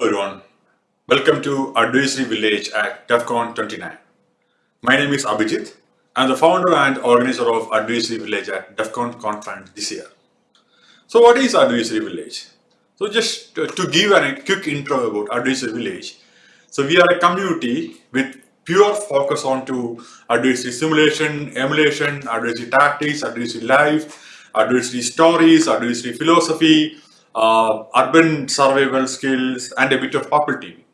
everyone. Welcome to Adversary Village at DEFCON 29. My name is Abhijit. I'm the founder and organizer of Adversary Village at DEFCON conference this year. So what is Adversary Village? So just to, give a quick intro about Adversary Village. So we are a community with pure focus on to adversary simulation, emulation, adversary tactics, advisory life, advisory stories, advisory philosophy, uh, urban survival skills, and a bit of popularity.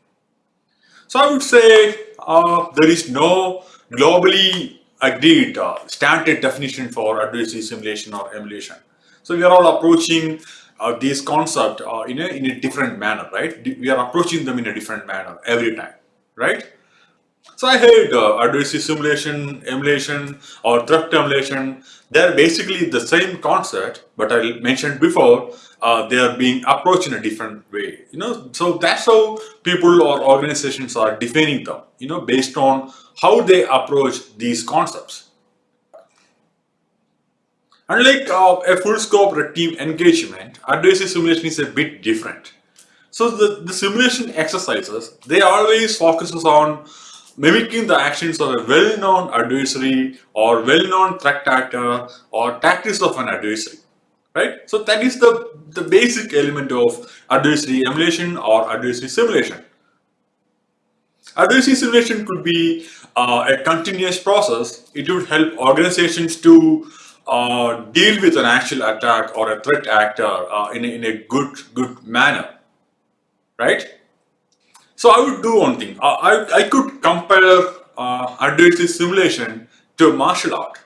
So I would say uh, there is no globally agreed uh, standard definition for adversary simulation or emulation. So we are all approaching uh, these concepts uh, in, a, in a different manner, right? We are approaching them in a different manner every time, right? So I heard uh, adversary simulation, emulation or threat emulation, they're basically the same concept, but I mentioned before, uh, they are being approached in a different way, you know, so that's how people or organizations are defining them, you know, based on how they approach these concepts. Unlike uh, a full scope team engagement, adversary simulation is a bit different. So the, the simulation exercises, they always focuses on mimicking the actions of a well-known adversary or well-known threat actor or tactics of an adversary, right? So that is the, the basic element of adversary emulation or adversary simulation. Adversary simulation could be uh, a continuous process. It would help organizations to uh, deal with an actual attack or a threat actor uh, in, a, in a good, good manner, right? So I would do one thing. Uh, I, I could compare uh, adversary simulation to a martial art.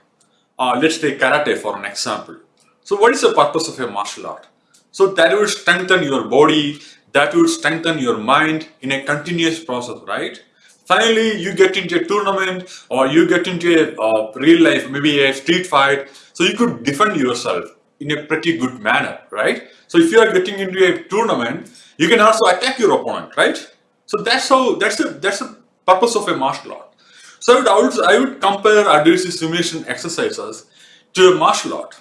Uh, let's take karate for an example. So what is the purpose of a martial art? So that will strengthen your body, that will strengthen your mind in a continuous process, right? Finally, you get into a tournament or you get into a uh, real life, maybe a street fight. So you could defend yourself in a pretty good manner, right? So if you are getting into a tournament, you can also attack your opponent, right? So that's how that's the that's the purpose of a martial art. So I would, I would, I would compare adversary simulation exercises to a martial art.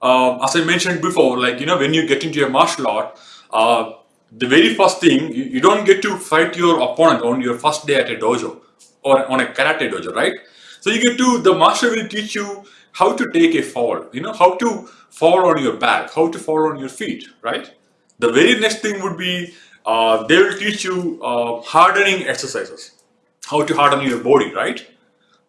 Uh, as I mentioned before, like you know, when you get into a martial art, uh, the very first thing you, you, don't get to fight your opponent on your first day at a dojo or on a karate dojo, right? So you get to the master will teach you how to take a fall, you know, how to fall on your back, how to fall on your feet, right? The very next thing would be uh, they will teach you uh, hardening exercises, how to harden your body, right?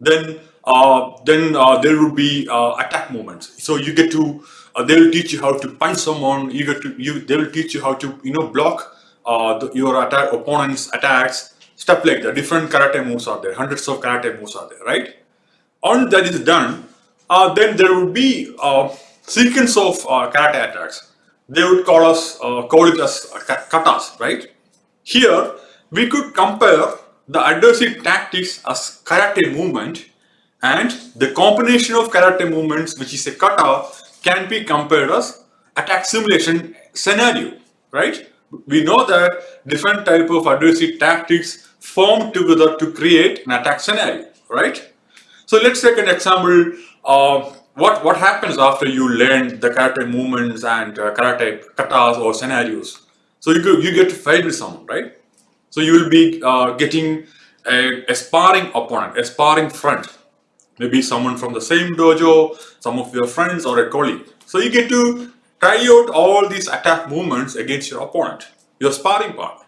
Then, uh, then uh, there will be uh, attack movements. So you get to, uh, they will teach you how to punch someone. You get to, you, they will teach you how to, you know, block the, your attack opponent's attacks, stuff like that. Different karate moves are there. Hundreds of karate moves are there, right? Once that is done, then there will be a sequence of karate attacks they would call us, uh, call it as katas, right? Here, we could compare the adversary tactics as karate movement and the combination of karate movements, which is a kata, can be compared as attack simulation scenario, right? We know that different type of adversary tactics form together to create an attack scenario, right? So let's take an example. Uh, what what happens after you learn the karate movements and uh, karate katas or scenarios? So you you get to fight with someone, right? So you will be uh, getting a, a, sparring opponent, a sparring friend, maybe someone from the same dojo, some of your friends or a colleague. So you get to try out all these attack movements against your opponent, your sparring partner.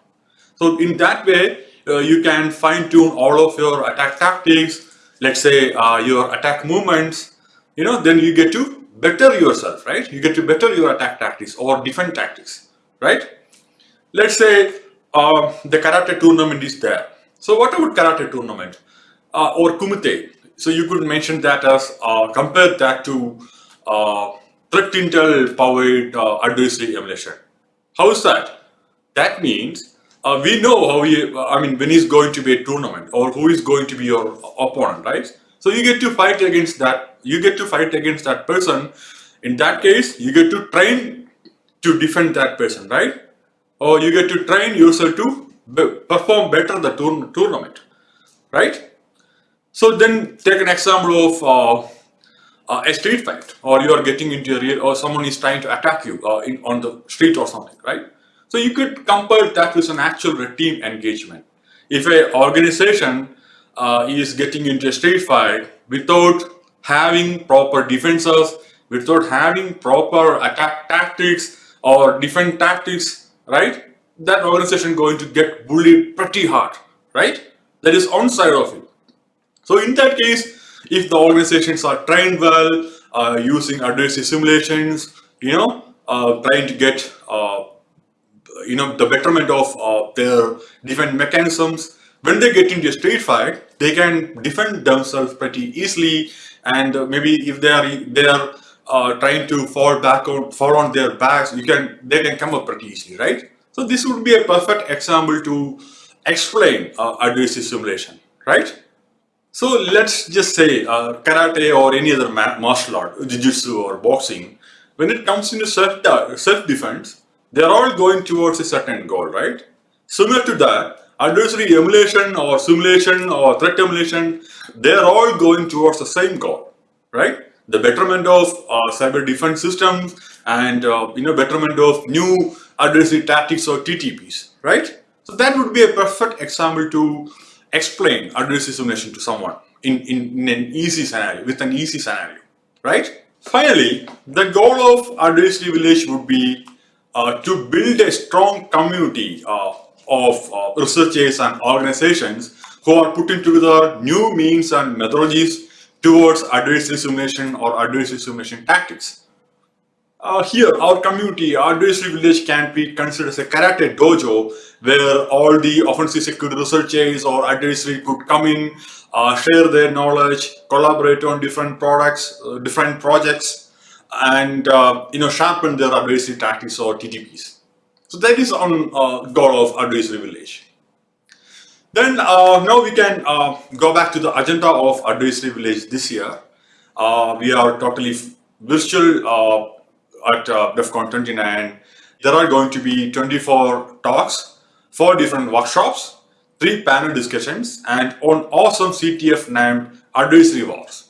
So in that way, uh, you can fine tune all of your attack tactics, let's say uh, your attack movements, you know, then you get to better yourself, right? You get to better your attack tactics or defense tactics, right? Let's say uh, the karate tournament is there. So what about karate tournament uh, or kumite? So you could mention that as uh, compare that to uh, threat intel powered uh, adversary emulation. How is that? That means uh, we know how he, I mean, when he's going to be a tournament or who is going to be your opponent, right? So you get to fight against that, you get to fight against that person. In that case, you get to train to defend that person, right? Or you get to train yourself to perform better the tour tournament, right? So then take an example of uh, uh, a street fight or you are getting into a real or someone is trying to attack you uh, in, on the street or something, right? So you could compare that with an actual team engagement. If an organization uh, is getting into a street fight without having proper defenses, without having proper attack tactics or defense tactics, right? That organization going to get bullied pretty hard, right? That is on side of it. So in that case, if the organizations are trained well, uh, using adversary simulations, you know, uh, trying to get, uh, you know, the betterment of uh, their defense mechanisms, when they get into a street fight, they can defend themselves pretty easily. And uh, maybe if they are they are uh, trying to fall back on fall on their backs, you can they can come up pretty easily, right? So this would be a perfect example to explain adversary simulation, right? So let's just say uh, karate or any other martial art, jiu-jitsu or boxing, when it comes into self- self-defense, they're all going towards a certain goal, right? Similar to that, adversary emulation or simulation or threat emulation, they're all going towards the same goal, right? The betterment of uh, cyber defense systems and uh, you know betterment of new adversary tactics or TTPs, right? So that would be a perfect example to explain adversary simulation to someone in, in, in, an easy scenario, with an easy scenario, right? Finally, the goal of adversary village would be uh, to build a strong community uh, of uh, researchers and organizations who are putting together new means and methodologies towards adversary simulation or adversary simulation tactics. Uh, here, our community, our village can be considered as a karate dojo where all the offensive security researchers or adversary could come in, uh, share their knowledge, collaborate on different products, uh, different projects, and uh, you know sharpen their adversary tactics or TTPs. So that is on uh, of adversary village. Then uh, now we can go back to the agenda of adversary village this year. we are totally virtual at uh, DEF CON 29, there are going to be 24 talks, four different workshops, three panel discussions, and an awesome CTF named Adversary Wars.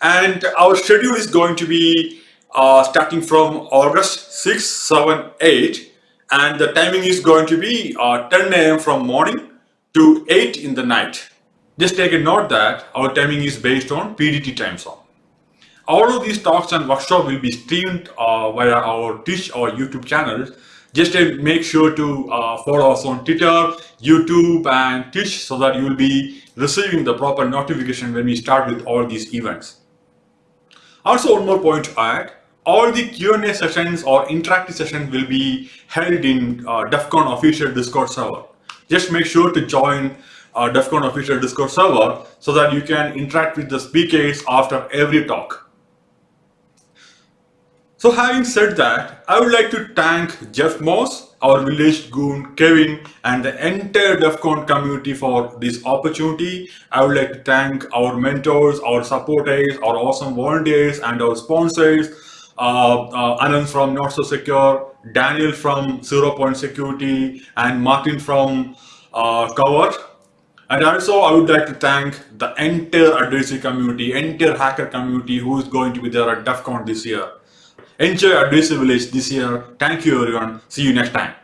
And our schedule is going to be uh, starting from August 6, 7, 8, and the timing is going to be uh, 10 a.m. from morning to 8 in the night. Just take a note that our timing is based on PDT time zone. All of these talks and workshops will be streamed uh, via our Twitch or YouTube channels. Just uh, make sure to uh, follow us on Twitter, YouTube and Twitch so that you will be receiving the proper notification when we start with all these events. Also one more point to add, all the Q&A sessions or interactive sessions will be held in uh, DEF CON official Discord server. Just make sure to join uh, DEF CON official Discord server so that you can interact with the speakers after every talk. So having said that, I would like to thank Jeff Moss, our village goon Kevin and the entire DEF CON community for this opportunity. I would like to thank our mentors, our supporters, our awesome volunteers and our sponsors, Anand from Not So Secure, Daniel from Zero Point Security and Martin from uh, Covert. And also I would like to thank the entire adversary community, entire hacker community who is going to be there at DEF CON this year. Enjoy Adversary Village this year. Thank you everyone. See you next time.